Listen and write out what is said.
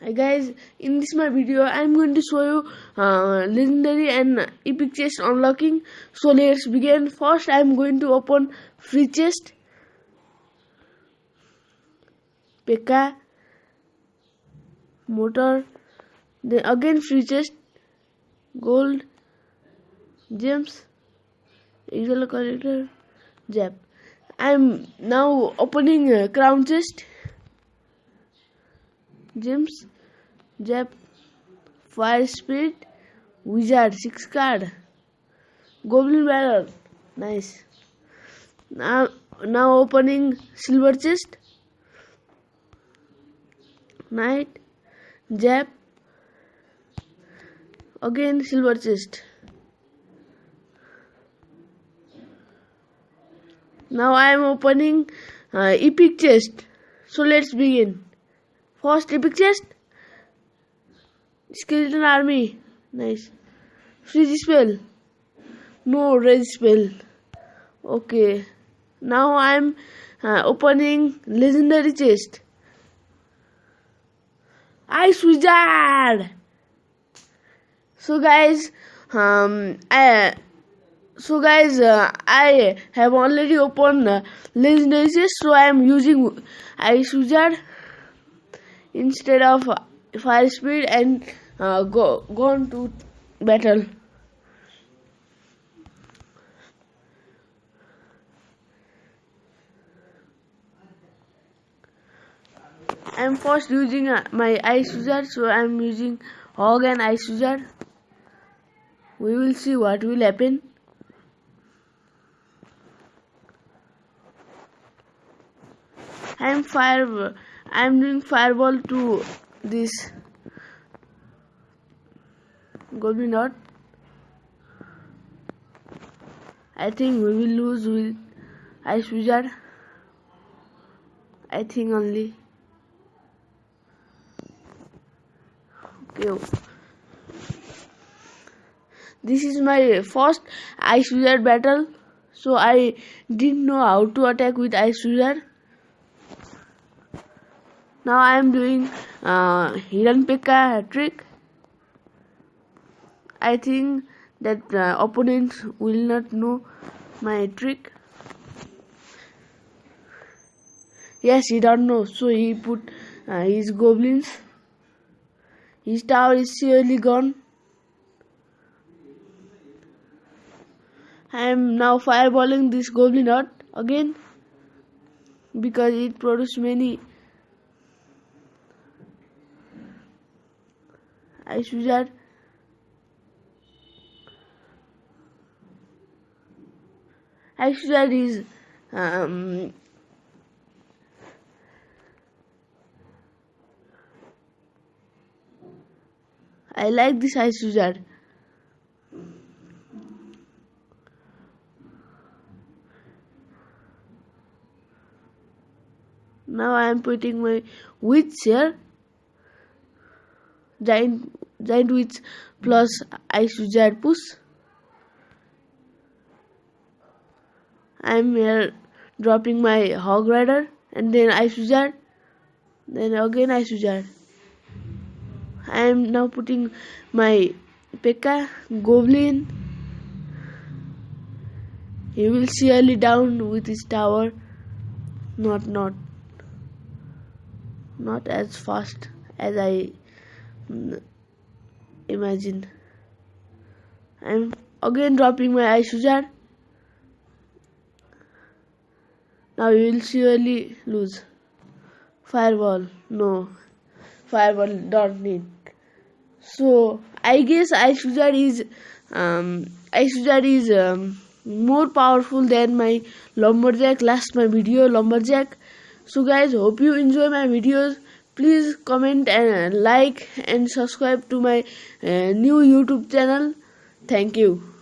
Hi guys, in this my video I am going to show you uh, legendary and epic chest unlocking. So let's begin. First I am going to open free chest. P.E.K.K.A. Mortar. Then again free chest. Gold. Gems. Usual collector. Zap. I am now opening uh, crown chest gems Zap Fire Spirit Wizard 6 card Goblin Barrel nice. Now now opening silver chest. Knight Zap again silver chest. Now I am opening uh, epic chest. So let's begin First epic chest. Skeleton army. Nice. Freeze spell. No red spell. Okay. Now I'm uh, opening legendary chest. Ice wizard. So guys, um, I so guys uh, i have already opened uh, legendary chest so i am using ice wizard instead of fire speed and uh, go gone to battle. I'm first using uh, my ice wizard so I'm using hog and ice wizard. We will see what will happen. I'm fire I'm doing fireball to this goblin hut. I think we will lose with ice wizard. I think only. Okay. This is my first ice wizard battle. So I didn't know how to attack with ice wizard now I am doing uh, hidden P.E.K.K.A trick. I think that uh, opponents will not know my trick. Yes he don't know. So he put uh, his goblins. His tower is surely gone. I am now fireballing this goblin out again because it produces many ice wizard ice wizard is um, I like this ice wizard now I am putting my here giant giant witch plus push. I'm here dropping my hog rider and then wizard then again wizard I am now putting my P.E.K.K.A goblin. He will surely down with his tower. Not not not as fast as I imagine. I'm again dropping my ice wizard now you will surely lose. Fireball. No. Fireball don't need. So I guess ice wizard is um, ice wizard is um, more powerful than my lumberjack. Last my video lumberjack. So guys hope you enjoy my videos please comment and like and subscribe to my uh, new youtube channel. Thank you